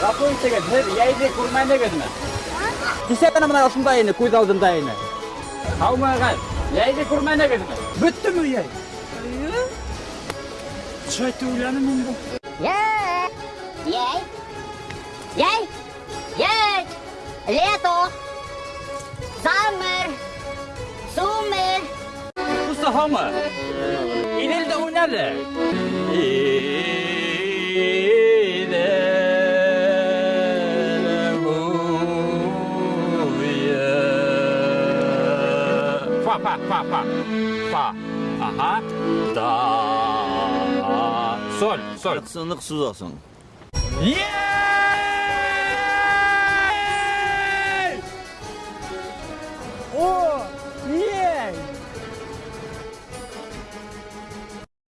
Рақуын деген сіз ғана мына ұшында көз алдымда ені. Қаумаған, Бітті яй? мен бұл. Яй, яй, лето, замер, Сумыр! Фа, фа, фа, фа. Фа. Ага. Да. Соль, соль. Жақсылық сөз О!